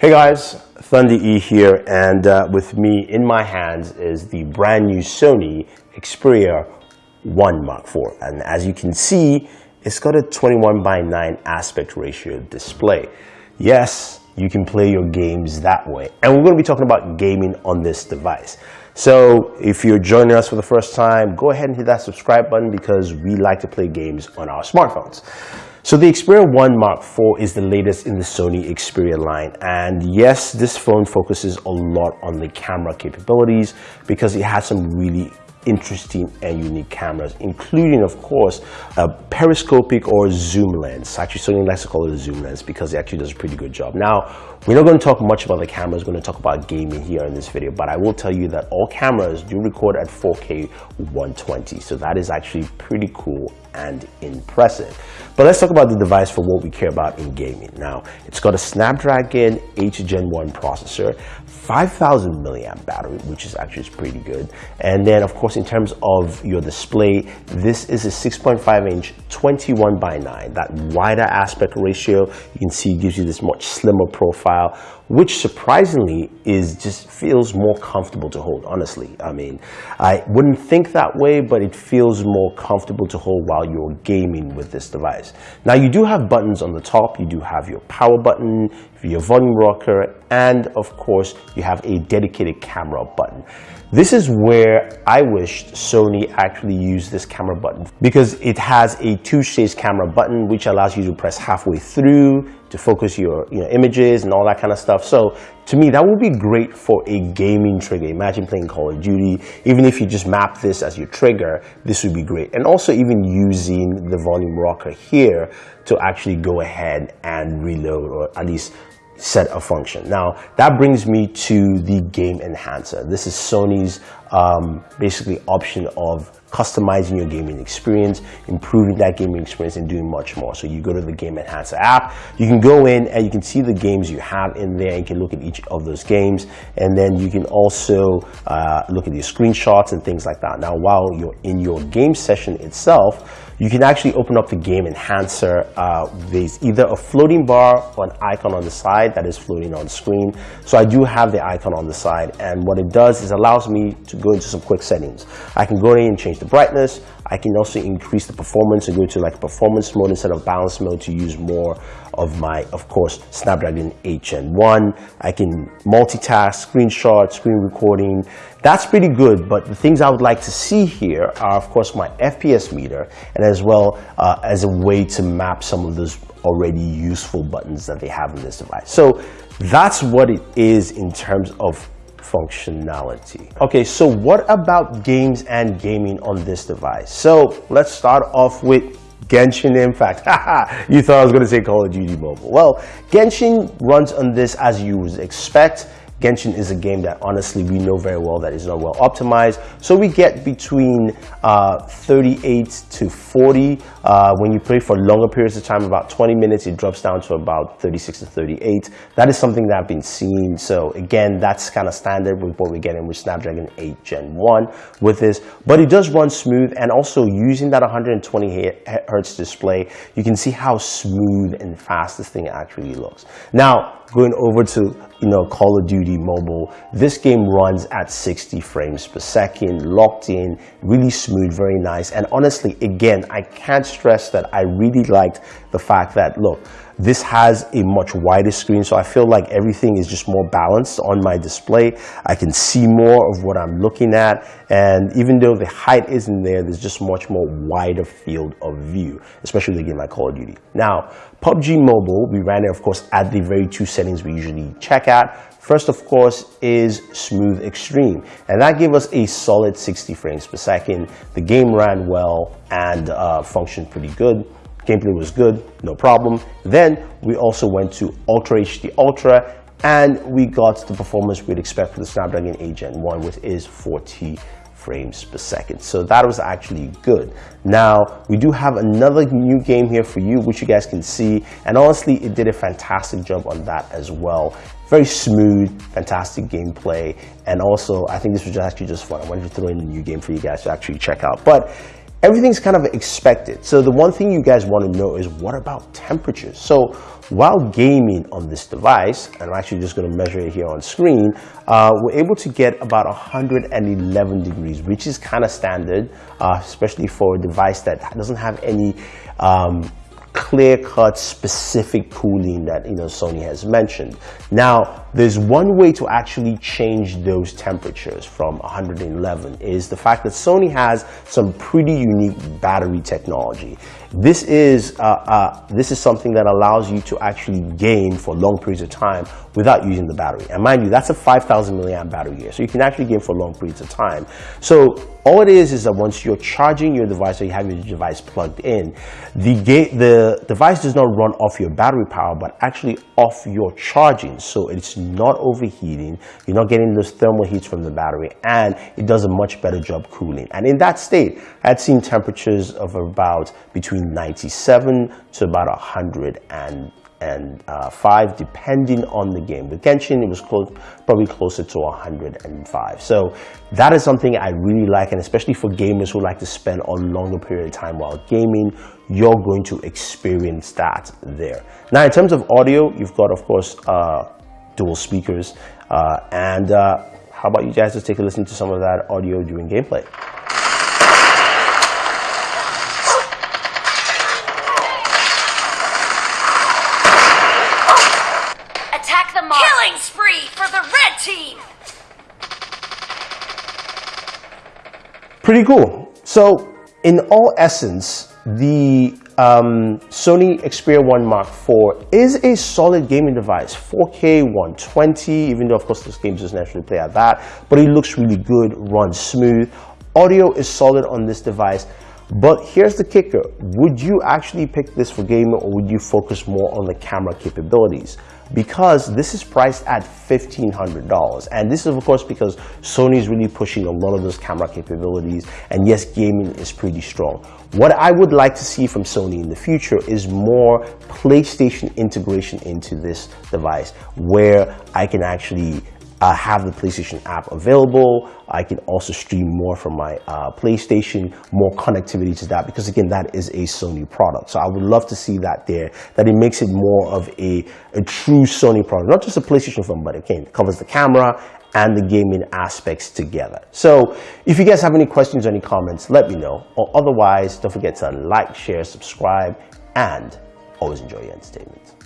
Hey guys, Thunder E here, and uh, with me in my hands is the brand new Sony Xperia 1 Mark IV. And as you can see, it's got a 21 by 9 aspect ratio display. Yes, you can play your games that way. And we're going to be talking about gaming on this device. So if you're joining us for the first time, go ahead and hit that subscribe button because we like to play games on our smartphones. So the Xperia 1 Mark IV is the latest in the Sony Xperia line. And yes, this phone focuses a lot on the camera capabilities because it has some really interesting and unique cameras, including, of course, a periscopic or zoom lens. Actually, Sony likes to call it a zoom lens because it actually does a pretty good job. Now, we're not going to talk much about the cameras. We're going to talk about gaming here in this video, but I will tell you that all cameras do record at 4K 120. So that is actually pretty cool and impressive. But let's talk about the device for what we care about in gaming. Now, it's got a Snapdragon 8 Gen 1 processor, 5000 milliamp battery, which is actually pretty good. And then, of course, in terms of your display, this is a 6.5 inch 21 by 9. That wider aspect ratio, you can see gives you this much slimmer profile which surprisingly is just feels more comfortable to hold, honestly. I mean, I wouldn't think that way, but it feels more comfortable to hold while you're gaming with this device. Now, you do have buttons on the top. You do have your power button, your volume rocker, and of course, you have a dedicated camera button. This is where I wished Sony actually used this camera button because it has a two-stage camera button which allows you to press halfway through to focus your you know, images and all that kind of stuff. So to me, that would be great for a gaming trigger. Imagine playing Call of Duty. Even if you just map this as your trigger, this would be great. And also even using the volume rocker here to actually go ahead and reload or at least set a function. Now, that brings me to the game enhancer. This is Sony's um, basically option of customizing your gaming experience, improving that gaming experience, and doing much more. So you go to the Game Enhancer app, you can go in and you can see the games you have in there. You can look at each of those games, and then you can also uh, look at your screenshots and things like that. Now, while you're in your game session itself, you can actually open up the game enhancer. Uh, there's either a floating bar or an icon on the side that is floating on screen. So I do have the icon on the side. And what it does is allows me to go into some quick settings. I can go in and change the brightness. I can also increase the performance and go to like performance mode instead of balance mode to use more of my, of course, Snapdragon 8 Gen 1. I can multitask, screenshot, screen recording. That's pretty good, but the things I would like to see here are, of course, my FPS meter, and as well uh, as a way to map some of those already useful buttons that they have in this device. So that's what it is in terms of functionality. Okay, so what about games and gaming on this device? So let's start off with Genshin Impact. you thought I was going to say Call of Duty Mobile. Well, Genshin runs on this as you would expect. Genshin is a game that honestly we know very well that is not well optimized. So we get between uh, 38 to 40. Uh, when you play for longer periods of time, about 20 minutes, it drops down to about 36 to 38. That is something that I've been seeing. So again, that's kind of standard with what we're getting with Snapdragon 8 Gen 1 with this. But it does run smooth and also using that 120 hertz display, you can see how smooth and fast this thing actually looks. Now, going over to you know Call of Duty Mobile, this game runs at 60 frames per second, locked in, really smooth, very nice. And honestly, again, I can't stress that I really liked the fact that, look, this has a much wider screen, so I feel like everything is just more balanced on my display. I can see more of what I'm looking at, and even though the height isn't there, there's just much more wider field of view, especially with game like Call of Duty. Now, PUBG Mobile, we ran it, of course, at the very two settings we usually check at. First, of course, is Smooth Extreme, and that gave us a solid 60 frames per second. The game ran well and uh, functioned pretty good. Gameplay was good, no problem. Then we also went to Ultra HD Ultra and we got the performance we'd expect for the Snapdragon 8 Gen 1 which is 40 frames per second. So that was actually good. Now, we do have another new game here for you, which you guys can see. And honestly, it did a fantastic job on that as well. Very smooth, fantastic gameplay. And also, I think this was actually just fun. I wanted to throw in a new game for you guys to actually check out. But everything's kind of expected. So the one thing you guys want to know is what about temperatures? So while gaming on this device, and I'm actually just going to measure it here on screen, uh, we're able to get about 111 degrees, which is kind of standard, uh, especially for a device that doesn't have any um, clear-cut specific cooling that you know Sony has mentioned. Now, there's one way to actually change those temperatures from 111 is the fact that Sony has some pretty unique battery technology. This is, uh, uh, this is something that allows you to actually game for long periods of time without using the battery. And mind you, that's a 5,000 milliamp battery here, so you can actually game for long periods of time. So all it is is that once you're charging your device or you have your device plugged in, the, the device does not run off your battery power, but actually off your charging. So it's not overheating, you're not getting those thermal heats from the battery, and it does a much better job cooling. And in that state, I'd seen temperatures of about between between 97 to about 100 and and uh, five, depending on the game. With Genshin, it was close, probably closer to 105. So that is something I really like, and especially for gamers who like to spend a longer period of time while gaming, you're going to experience that there. Now, in terms of audio, you've got, of course, uh, dual speakers, uh, and uh, how about you guys just take a listen to some of that audio during gameplay? Attack the mob. Killing spree for the red team! Pretty cool. So, in all essence, the um, Sony Xperia 1 Mark IV is a solid gaming device, 4K 120, even though of course this game doesn't actually play at that, but it looks really good, runs smooth. Audio is solid on this device. But here's the kicker. Would you actually pick this for gaming or would you focus more on the camera capabilities? Because this is priced at $1,500. And this is of course because Sony is really pushing a lot of those camera capabilities. And yes, gaming is pretty strong. What I would like to see from Sony in the future is more PlayStation integration into this device where I can actually uh, have the PlayStation app available. I can also stream more from my uh, PlayStation, more connectivity to that because again, that is a Sony product. So I would love to see that there, that it makes it more of a, a true Sony product, not just a PlayStation phone, but again, it covers the camera and the gaming aspects together. So if you guys have any questions or any comments, let me know. Or otherwise, don't forget to like, share, subscribe, and always enjoy your entertainment.